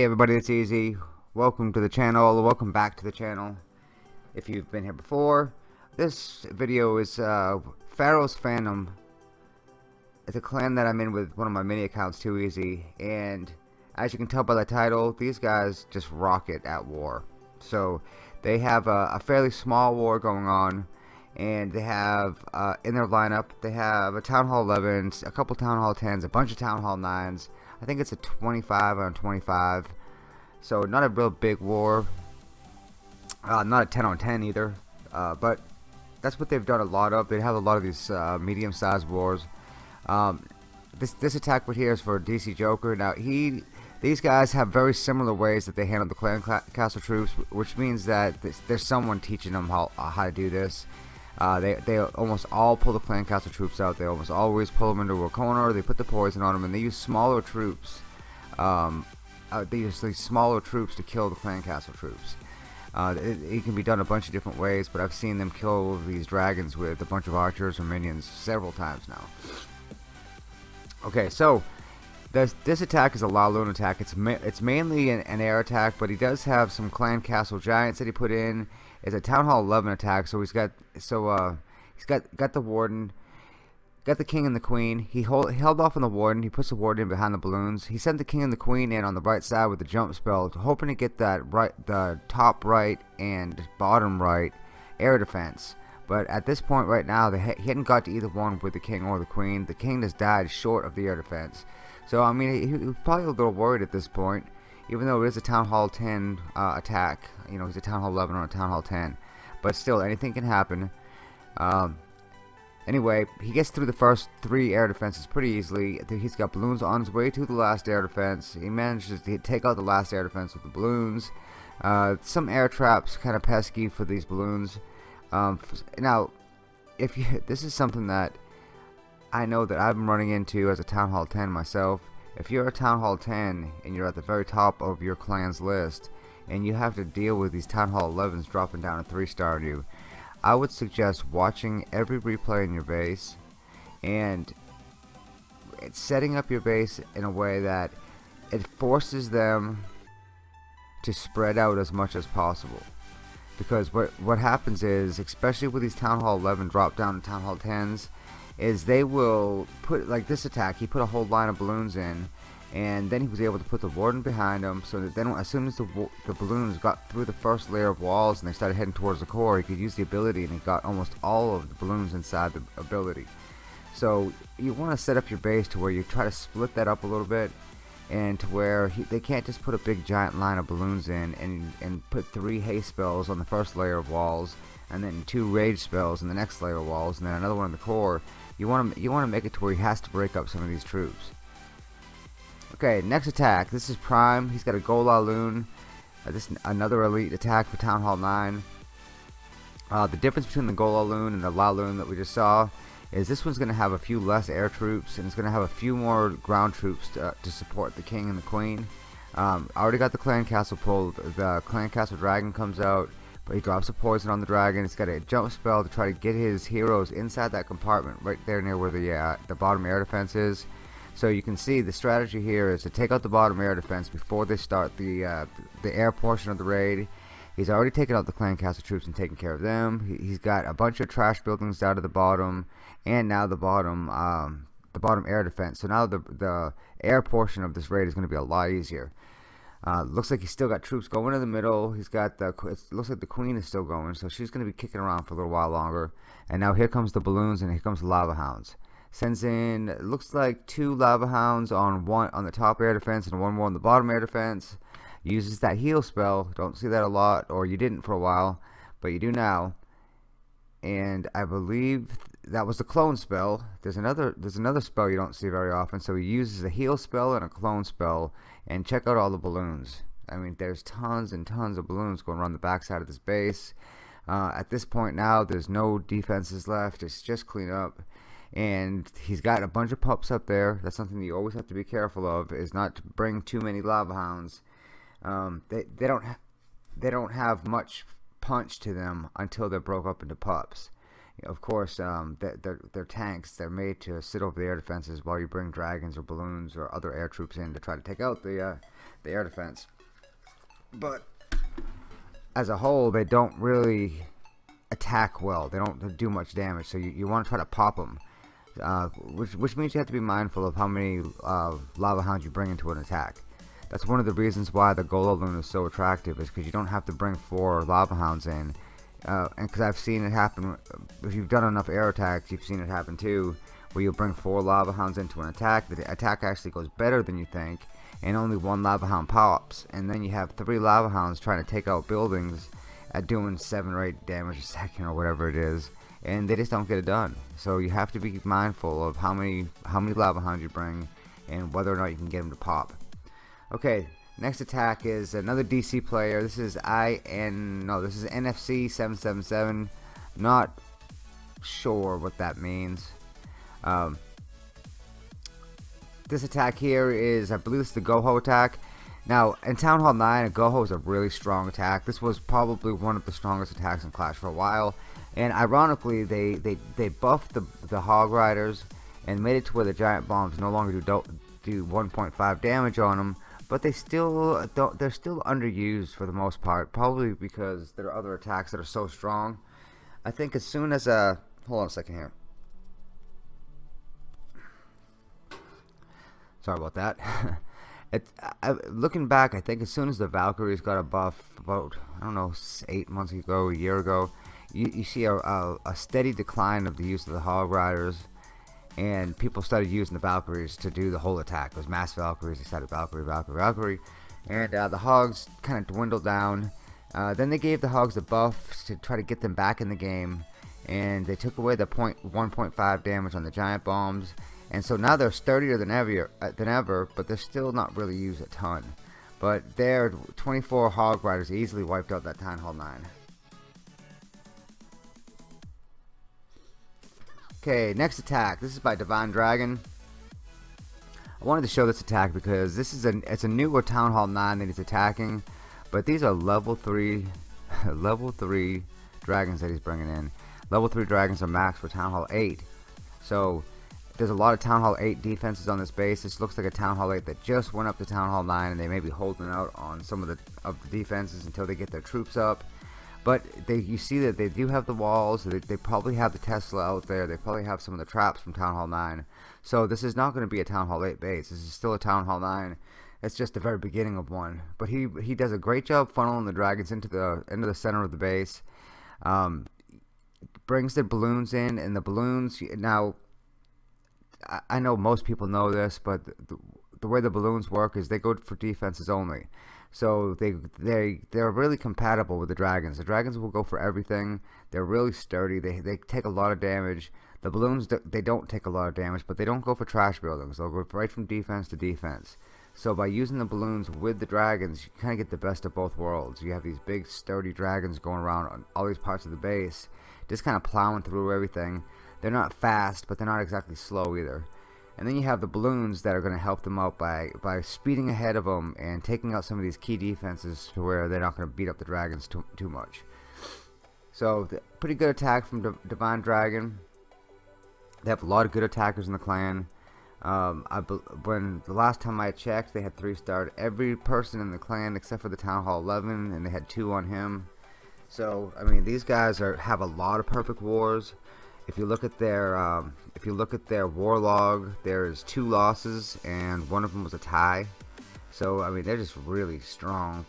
Hey everybody, it's Easy. Welcome to the channel. Welcome back to the channel. If you've been here before, this video is uh, Pharaoh's Phantom. It's a clan that I'm in with one of my mini accounts, Too Easy, and as you can tell by the title, these guys just rock it at war. So they have a, a fairly small war going on, and they have uh, in their lineup they have a Town Hall 11s, a couple Town Hall 10s, a bunch of Town Hall 9s. I think it's a 25 on 25. So not a real big war. Uh, not a 10 on 10 either. Uh, but that's what they've done a lot of. They have a lot of these uh, medium-sized wars. Um, this this attack right here is for DC Joker. Now he, these guys have very similar ways that they handle the clan castle troops, which means that there's someone teaching them how how to do this. Uh, they, they almost all pull the clan castle troops out. They almost always pull them into a corner. They put the poison on them, and they use smaller troops. Um, uh, they use these smaller troops to kill the clan castle troops. Uh, it, it, can be done a bunch of different ways, but I've seen them kill these dragons with a bunch of archers or minions several times now. Okay, so this, this attack is a Laloon attack. It's ma it's mainly an, an, air attack, but he does have some clan castle giants that he put in. It's a town hall 11 attack, so he's got so uh he's got got the warden, got the king and the queen. He, hold, he held off on the warden. He puts the warden in behind the balloons. He sent the king and the queen in on the right side with the jump spell, hoping to get that right the top right and bottom right air defense. But at this point right now, he hadn't got to either one with the king or the queen. The king has died short of the air defense. So, I mean, he, he was probably a little worried at this point, even though it is a Town Hall 10 uh, attack. You know, he's a Town Hall 11 or a Town Hall 10. But still, anything can happen. Um, anyway, he gets through the first three air defenses pretty easily. He's got balloons on his way to the last air defense. He manages to take out the last air defense with the balloons. Uh, some air traps, kind of pesky for these balloons. Um, now, if you, this is something that I know that I've been running into as a Town Hall 10 myself. If you're a Town Hall 10 and you're at the very top of your clan's list and you have to deal with these Town Hall 11s dropping down a 3 star on you, I would suggest watching every replay in your base and setting up your base in a way that it forces them to spread out as much as possible because what what happens is especially with these town hall 11 drop down to town hall 10s is they will put like this attack he put a whole line of balloons in and then he was able to put the warden behind him so that then as soon as the, the balloons got through the first layer of walls and they started heading towards the core he could use the ability and he got almost all of the balloons inside the ability. So you want to set up your base to where you try to split that up a little bit and to where he, they can't just put a big giant line of balloons in and, and put three haste spells on the first layer of walls and then two rage spells in the next layer of walls and then another one in the core you want to you want to make it to where he has to break up some of these troops. Okay next attack. This is prime. He's got a Gola loon uh, this another elite attack for town hall 9 uh, the difference between the Gola loon and the La loon that we just saw is this one's going to have a few less air troops and it's going to have a few more ground troops to, uh, to support the king and the queen. Um, I already got the clan castle pulled. The clan castle dragon comes out, but he drops a poison on the dragon. It's got a jump spell to try to get his heroes inside that compartment right there near where the uh, the bottom air defense is. So you can see the strategy here is to take out the bottom air defense before they start the uh, the air portion of the raid. He's already taken out the clan castle troops and taken care of them. He, has got a bunch of trash buildings down to the bottom and now the bottom um, the bottom air defense. So now the the air portion of this raid is going to be a lot easier. Uh, looks like he's still got troops going in the middle. He's got the. It looks like the queen is still going, so she's going to be kicking around for a little while longer. And now here comes the balloons, and here comes the lava hounds. Sends in looks like two lava hounds on one on the top air defense and one more on the bottom air defense. Uses that heal spell. Don't see that a lot, or you didn't for a while, but you do now. And I believe that was the clone spell. There's another there's another spell you don't see very often. So he uses a heal spell and a clone spell. And check out all the balloons. I mean, there's tons and tons of balloons going around the backside of this base. Uh, at this point now, there's no defenses left. It's just clean up. And he's got a bunch of pups up there. That's something you always have to be careful of. Is not to bring too many lava hounds. Um, they they don't they don't have much punch to them until they're broke up into pups of course, um, they're, they're tanks. They're made to sit over the air defenses while you bring dragons or balloons or other air troops in to try to take out the uh, the air defense. But as a whole, they don't really attack well. They don't do much damage, so you, you want to try to pop them. Uh, which, which means you have to be mindful of how many uh, lava hounds you bring into an attack. That's one of the reasons why the Gola is so attractive, is because you don't have to bring four lava hounds in. Uh, and because I've seen it happen, if you've done enough air attacks, you've seen it happen too, where you bring four lava hounds into an attack, the attack actually goes better than you think, and only one lava hound pops, and then you have three lava hounds trying to take out buildings at doing 7 or 8 damage a second or whatever it is and they just don't get it done. So you have to be mindful of how many how many lava hounds you bring and whether or not you can get them to pop. Okay next attack is another DC player this is IN no this is NFC 777 not sure what that means um, this attack here is I believe it's the Goho attack now, in Town Hall 9, a Goho is a really strong attack. This was probably one of the strongest attacks in Clash for a while. And ironically, they, they, they buffed the, the Hog Riders and made it to where the Giant Bombs no longer do, do 1.5 damage on them. But they still don't, they're still underused for the most part. Probably because there are other attacks that are so strong. I think as soon as a... Hold on a second here. Sorry about that. It, I, looking back, I think as soon as the Valkyries got a buff, about I don't know, eight months ago, a year ago, you, you see a, a, a, steady decline of the use of the Hog Riders, and people started using the Valkyries to do the whole attack. It was mass Valkyries, they started Valkyrie, Valkyrie, Valkyrie, and uh, the Hogs kind of dwindled down. Uh, then they gave the Hogs a buff to try to get them back in the game, and they took away the point 1.5 damage on the Giant Bombs, and so now they're sturdier than ever, than ever, but they're still not really used a ton. But their 24 Hog Riders easily wiped out that Town Hall 9. Okay, next attack. This is by Divine Dragon. I wanted to show this attack because this is a it's a newer Town Hall 9 that he's attacking, but these are level 3 level 3 dragons that he's bringing in. Level 3 dragons are max for Town Hall 8. So there's a lot of Town Hall 8 defenses on this base. This looks like a Town Hall 8 that just went up to Town Hall 9 and they may be holding out on some of the of the defenses until they get their troops up. But they, you see that they do have the walls. They, they probably have the Tesla out there. They probably have some of the traps from Town Hall 9. So this is not going to be a Town Hall 8 base. This is still a Town Hall 9. It's just the very beginning of one. But he he does a great job funneling the dragons into the into the center of the base. Um, brings the balloons in, and the balloons now I know most people know this, but the, the way the balloons work is they go for defenses only. So they they they're really compatible with the dragons. The dragons will go for everything. They're really sturdy. They they take a lot of damage. The balloons they don't take a lot of damage, but they don't go for trash buildings. They'll go right from defense to defense. So by using the balloons with the dragons, you kind of get the best of both worlds. You have these big sturdy dragons going around on all these parts of the base, just kind of plowing through everything. They're not fast, but they're not exactly slow either. And then you have the balloons that are going to help them out by, by speeding ahead of them and taking out some of these key defenses to where they're not going to beat up the dragons too, too much. So, pretty good attack from D Divine Dragon. They have a lot of good attackers in the clan. Um, I when the last time I checked, they had three starred every person in the clan except for the Town Hall 11, and they had two on him. So, I mean, these guys are have a lot of perfect wars if you look at their um, if you look at their war log there's two losses and one of them was a tie. So I mean they're just really strong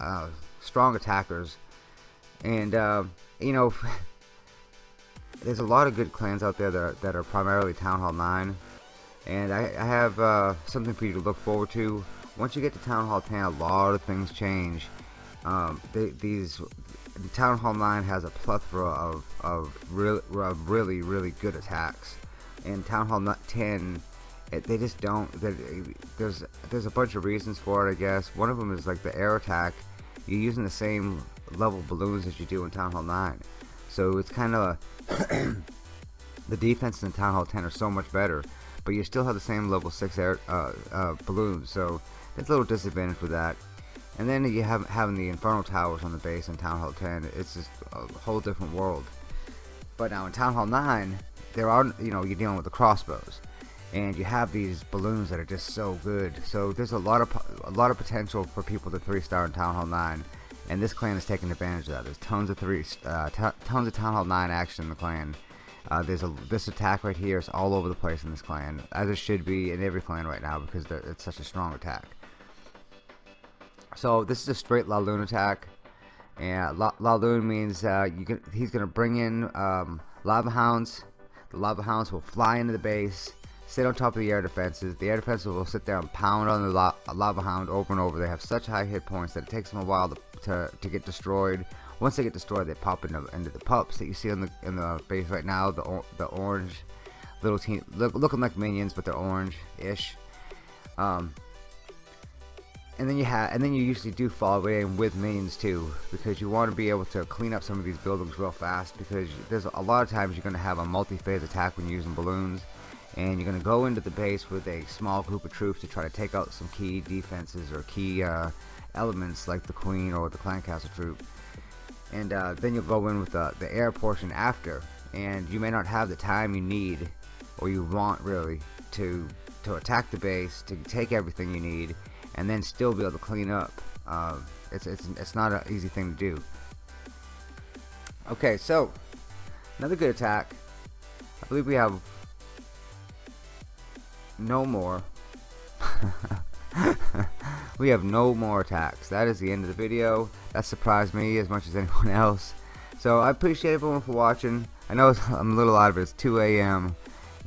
uh, strong attackers. And uh, you know there's a lot of good clans out there that are, that are primarily Town Hall 9 and I, I have uh, something for you to look forward to. Once you get to Town Hall 10 a lot of things change um, they, these Town Hall 9 has a plethora of, of, really, of really, really good attacks. And Town Hall 10, it, they just don't. There's there's a bunch of reasons for it, I guess. One of them is like the air attack. You're using the same level balloons as you do in Town Hall 9. So it's kind of the defenses in Town Hall 10 are so much better, but you still have the same level 6 air uh, uh, balloons. So there's a little disadvantage with that. And then you have having the Inferno Towers on the base in Town Hall 10. It's just a whole different world. But now in Town Hall 9, there are, you know, you're dealing with the crossbows. And you have these balloons that are just so good. So there's a lot of a lot of potential for people to three star in Town Hall 9, and this clan is taking advantage of that. There's tons of three, uh, tons of Town Hall 9 action in the clan. Uh, there's a this attack right here is all over the place in this clan, as it should be in every clan right now because it's such a strong attack. So this is a straight Laloon attack, and La Laloon means uh, you can, he's going to bring in um, lava hounds. The lava hounds will fly into the base, sit on top of the air defenses. The air defenses will sit there and pound on the la lava hound over and over. They have such high hit points that it takes them a while to, to, to get destroyed once they get destroyed, they pop into, into the pups that you see in the in the base right now. The the orange little team look, looking like minions, but they're orange-ish. Um, and then you have, and then you usually do it in with minions too, because you want to be able to clean up some of these buildings real fast. Because there's a lot of times you're going to have a multi-phase attack when using balloons, and you're going to go into the base with a small group of troops to try to take out some key defenses or key uh, elements like the queen or the clan castle troop and uh, then you'll go in with the, the air portion after and you may not have the time you need or you want really to to attack the base to take everything you need and then still be able to clean up uh, it's, it's, it's not an easy thing to do okay so another good attack I believe we have no more we have no more attacks. That is the end of the video. That surprised me as much as anyone else. So I appreciate everyone for watching. I know I'm a little out of it. It's 2 a.m.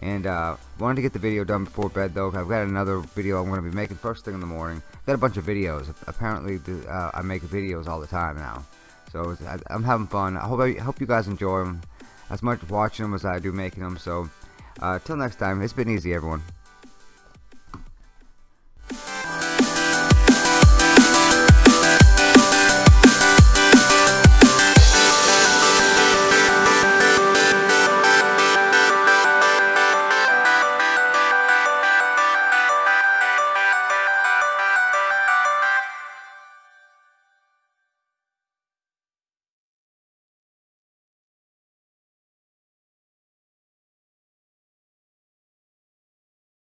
And uh, wanted to get the video done before bed though. I've got another video I'm going to be making first thing in the morning. Got a bunch of videos. Apparently uh, I make videos all the time now. So I, am having fun. I hope I hope you guys enjoy them as much watching them as I do making them. So uh, till next time, it's been easy everyone.